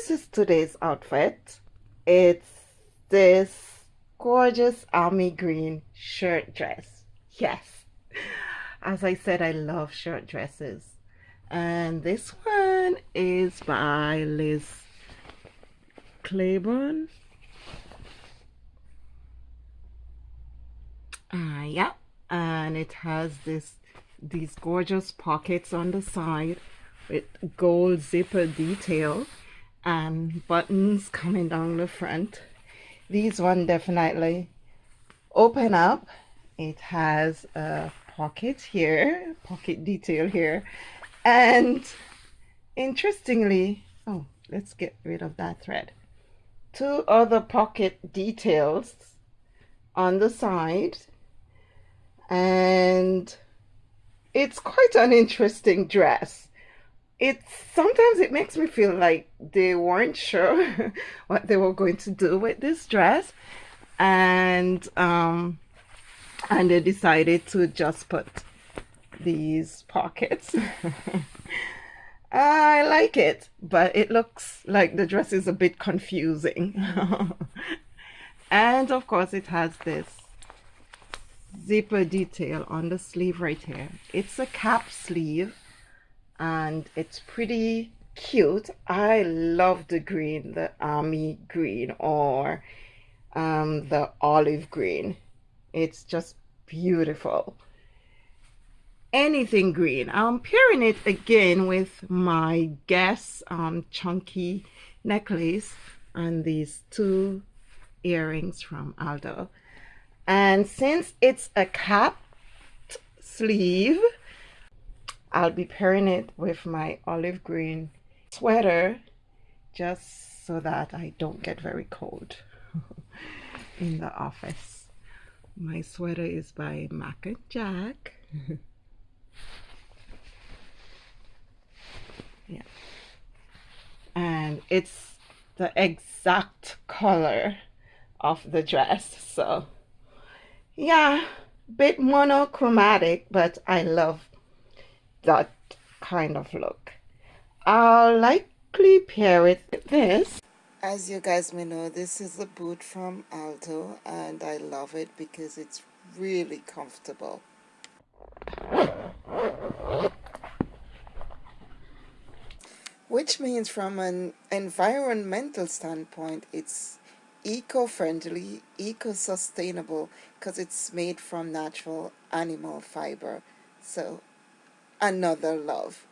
this is today's outfit. It's this gorgeous army green shirt dress. Yes. As I said, I love shirt dresses. And this one is by Liz Claiborne. Uh, yeah, and it has this these gorgeous pockets on the side with gold zipper detail and buttons coming down the front. These one definitely open up. It has a pocket here, pocket detail here, and interestingly, oh, let's get rid of that thread. Two other pocket details on the side, and it's quite an interesting dress it sometimes it makes me feel like they weren't sure what they were going to do with this dress. And um and they decided to just put these pockets. I like it but it looks like the dress is a bit confusing. And of course it has this zipper detail on the sleeve right here. It's a cap sleeve and it's pretty cute. I love the green the army green or um, the olive green. It's just beautiful. Anything green. I'm pairing it again with my guess um, chunky necklace and these two earrings from aldo. And since it's a capped sleeve I'll be pairing it with my olive green sweater just so that I don't get very cold in the office. My sweater is by Mac and Jac. yeah. And it's the exact color of the dress. So yeah, bit monochromatic, but I love that kind of look. I'll likely pair it with this. As you guys may know, this is a boot from Aldo and I love it because it's really comfortable. Which means from an environmental standpoint, it's eco-friendly, eco-sustainable because it's made from natural animal fiber. So another love.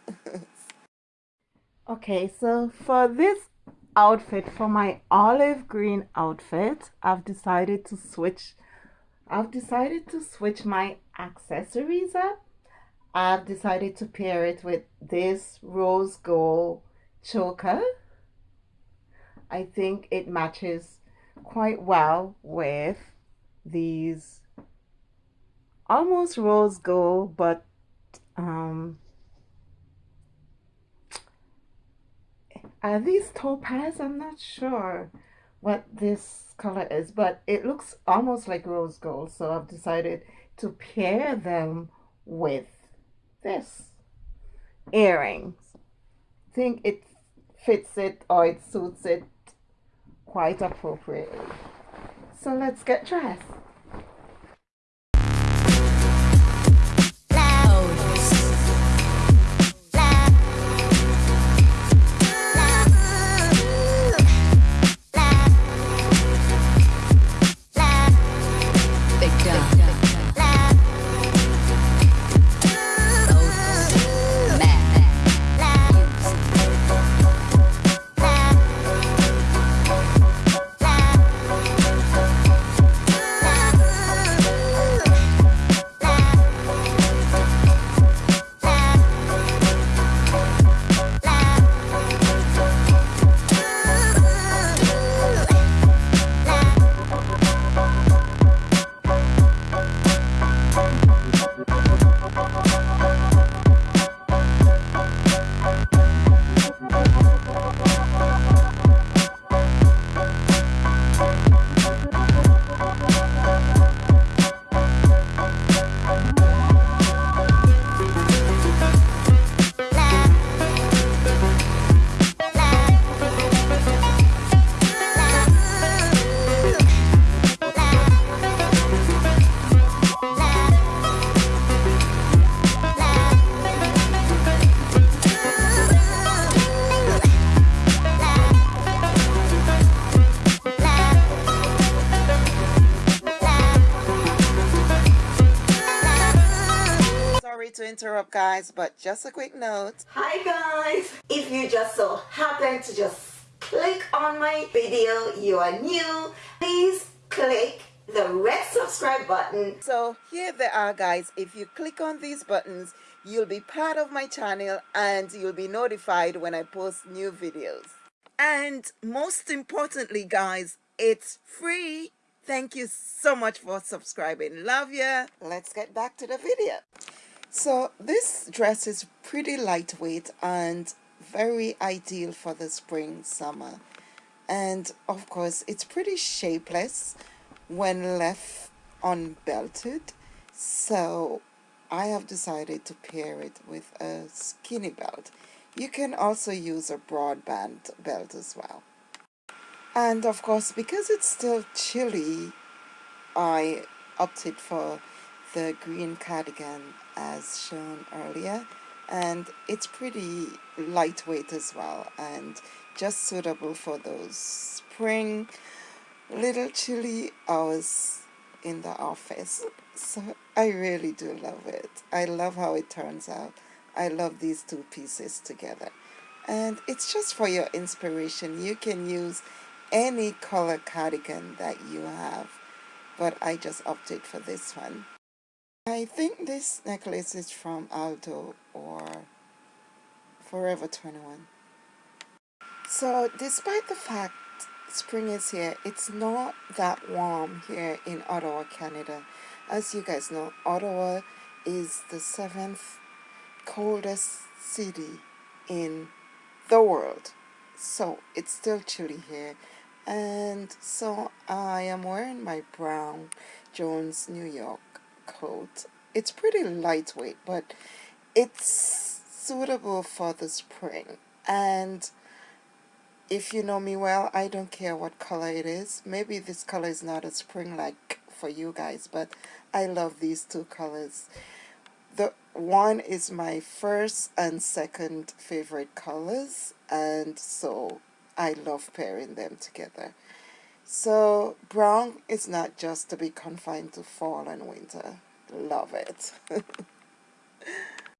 okay, so for this outfit, for my olive green outfit, I've decided to switch. I've decided to switch my accessories up. I've decided to pair it with this rose gold choker. I think it matches quite well with these almost rose gold but um, are these topaz? I'm not sure what this color is, but it looks almost like rose gold. So I've decided to pair them with this earrings. I think it fits it or it suits it quite appropriately. So let's get dressed. To interrupt guys, but just a quick note. Hi guys! If you just so happen to just click on my video, you are new, please click the red subscribe button. So here they are guys. If you click on these buttons, you'll be part of my channel and you'll be notified when I post new videos. And most importantly guys, it's free. Thank you so much for subscribing. Love ya. Let's get back to the video. So this dress is pretty lightweight and very ideal for the spring summer. And of course, it's pretty shapeless when left unbelted. So I have decided to pair it with a skinny belt. You can also use a broadband belt as well. And of course, because it's still chilly, I opted for the green cardigan as shown earlier. And it's pretty lightweight as well and just suitable for those spring little chilly hours in the office. So I really do love it. I love how it turns out. I love these two pieces together. And it's just for your inspiration. You can use any color cardigan that you have but I just opted for this one I think this necklace is from Aldo or Forever 21 so despite the fact spring is here it's not that warm here in Ottawa Canada. As you guys know Ottawa is the seventh coldest city in the world. So it's still chilly here. And so I am wearing my brown Jones New York coat it's pretty lightweight but it's suitable for the spring. And if you know me well I don't care what color it is. Maybe this color is not a spring like for you guys but I love these two colors. The one is my first and second favorite colors and so I love pairing them together. So brown is not just to be confined to fall and winter. Love it.